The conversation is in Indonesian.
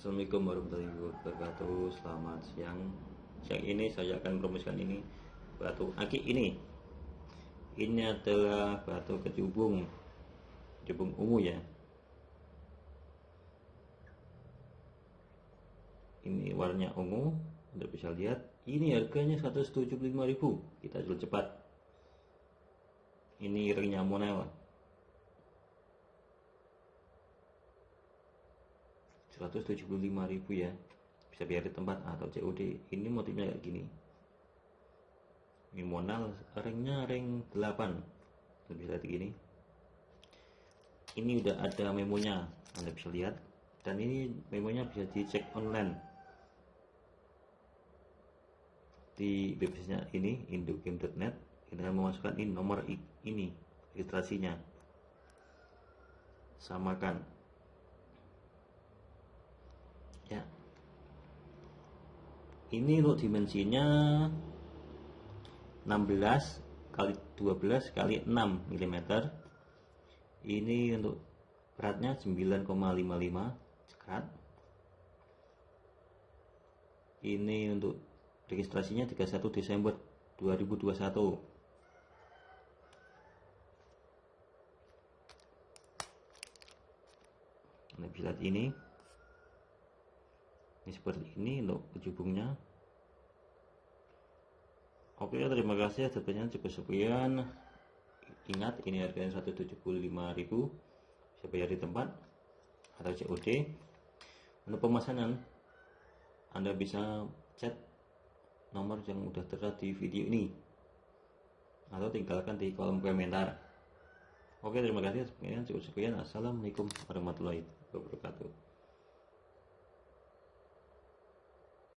Assalamualaikum warahmatullahi wabarakatuh. Selamat siang. Siang ini saya akan promosikan ini. Batu aki ini. Ini adalah batu kecubung Kecubung ungu ya. Ini warnanya ungu. Anda bisa lihat. Ini harganya 175.000 Kita jual cepat. Ini ringnya monel 175.000 ya. Bisa biar di tempat atau COD ini motifnya kayak gini. Ini monal ringnya ring 8 bisa lihat gini. Ini udah ada memonya anda bisa lihat. Dan ini memonya bisa dicek online. Di websitenya ini indogame.net akan memasukkan ini nomor ini registrasinya. Samakan ya. Ini untuk dimensinya 16 kali 12 kali 6 mm ini untuk beratnya 9,55 cekat ini untuk registrasinya 31 Desember 2021 Anda bisa lihat ini ini seperti ini untuk kecubungnya oke terima kasih sebenarnya cukup sekian. Ingat ini harganya 175.000 bisa bayar di tempat atau COD untuk pemesanan anda bisa chat nomor yang udah terlihat di video ini. Atau tinggalkan di kolom komentar. Oke terima kasih sekian cukup sekian. Assalamualaikum warahmatullahi wabarakatuh